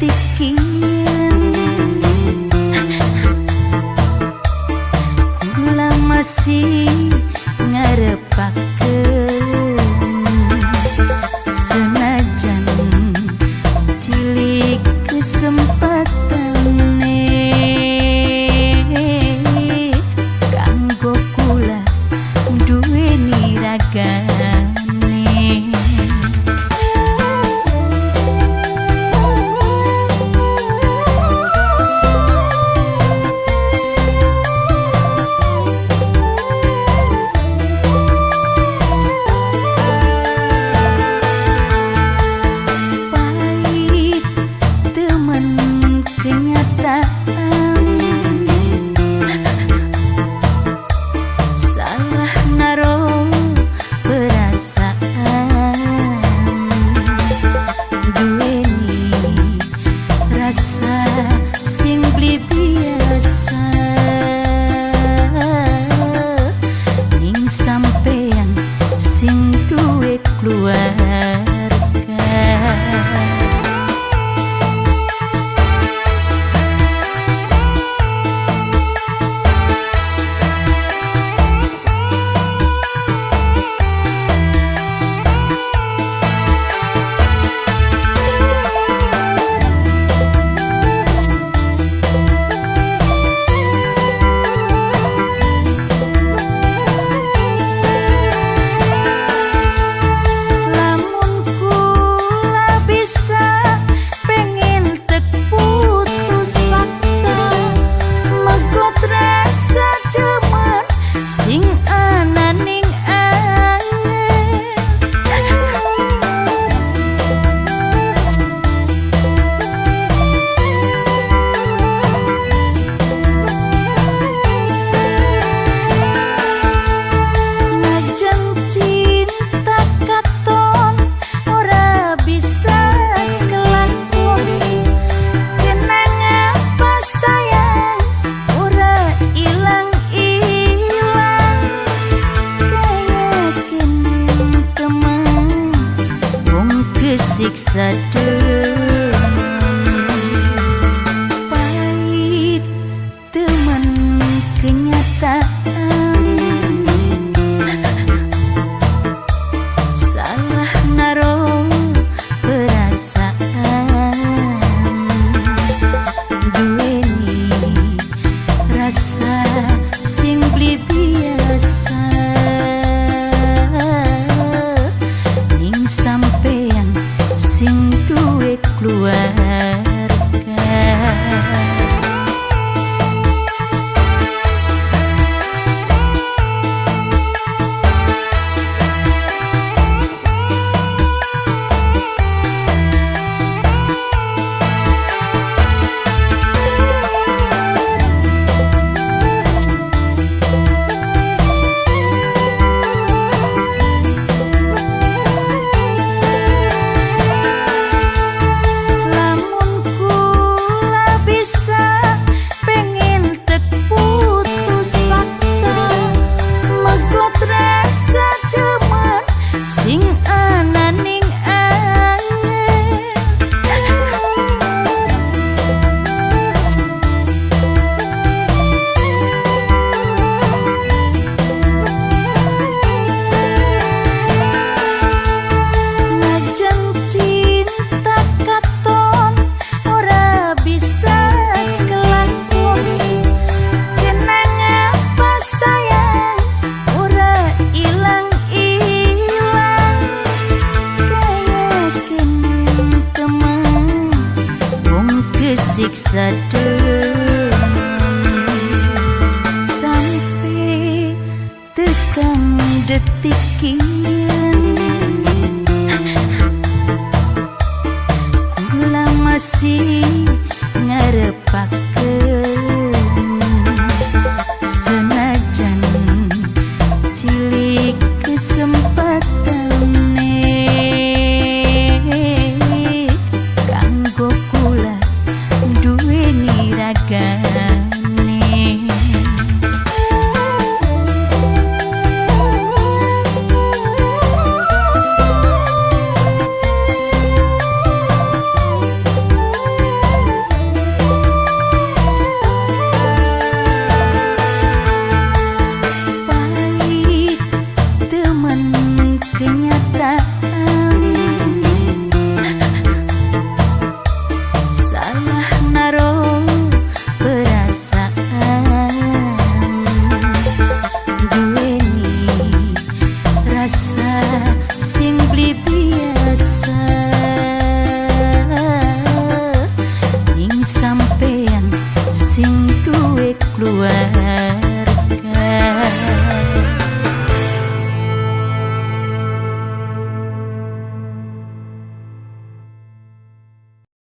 tikin masih ngarepak tersiksa demam sampai tekan detik kian. Ku lama ngarepak